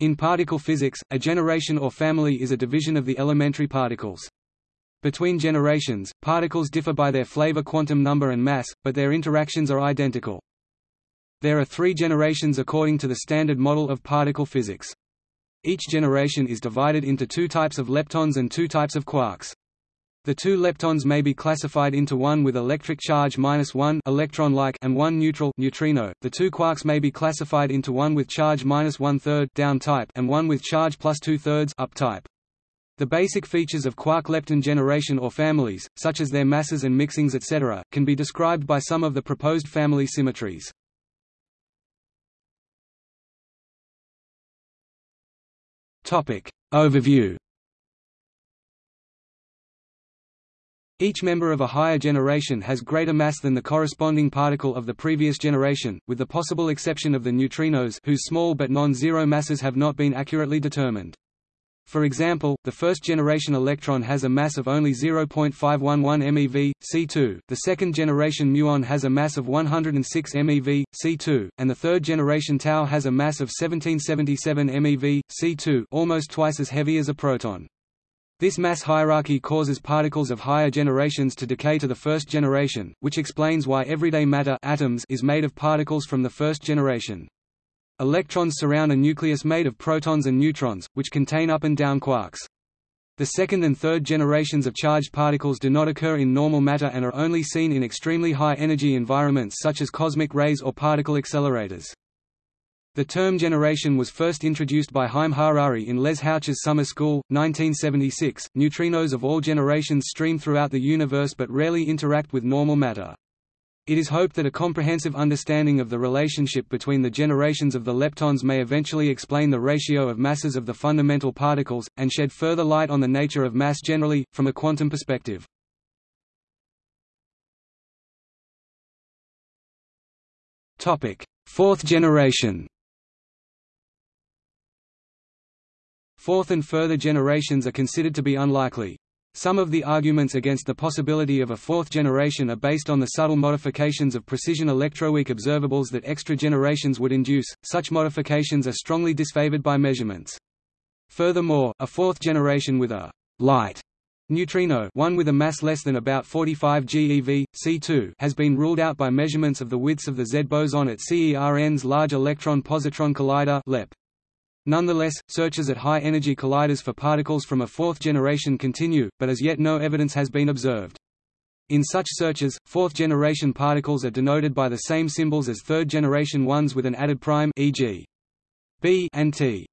In particle physics, a generation or family is a division of the elementary particles. Between generations, particles differ by their flavor quantum number and mass, but their interactions are identical. There are three generations according to the Standard Model of particle physics. Each generation is divided into two types of leptons and two types of quarks. The two leptons may be classified into one with electric charge minus one electron-like and one neutral neutrino. The two quarks may be classified into one with charge minus one third down type and one with charge plus two thirds up type. The basic features of quark-lepton generation or families, such as their masses and mixings etc., can be described by some of the proposed family symmetries. Topic overview. Each member of a higher generation has greater mass than the corresponding particle of the previous generation, with the possible exception of the neutrinos whose small but non-zero masses have not been accurately determined. For example, the first-generation electron has a mass of only 0.511 MeV, C2, the second-generation muon has a mass of 106 MeV, C2, and the third-generation tau has a mass of 1777 MeV, C2 almost twice as heavy as a proton. This mass hierarchy causes particles of higher generations to decay to the first generation, which explains why everyday matter atoms is made of particles from the first generation. Electrons surround a nucleus made of protons and neutrons, which contain up and down quarks. The second and third generations of charged particles do not occur in normal matter and are only seen in extremely high energy environments such as cosmic rays or particle accelerators. The term generation was first introduced by Haim Harari in Les Houches Summer School, 1976. Neutrinos of all generations stream throughout the universe but rarely interact with normal matter. It is hoped that a comprehensive understanding of the relationship between the generations of the leptons may eventually explain the ratio of masses of the fundamental particles, and shed further light on the nature of mass generally, from a quantum perspective. Fourth generation Fourth and further generations are considered to be unlikely. Some of the arguments against the possibility of a fourth generation are based on the subtle modifications of precision electroweak observables that extra generations would induce. Such modifications are strongly disfavored by measurements. Furthermore, a fourth generation with a light neutrino one with a mass less than about 45 GeV, C2 has been ruled out by measurements of the widths of the Z boson at CERN's Large Electron Positron Collider LEP. Nonetheless, searches at high-energy colliders for particles from a fourth generation continue, but as yet no evidence has been observed. In such searches, fourth-generation particles are denoted by the same symbols as third-generation ones with an added prime e.g. B and T.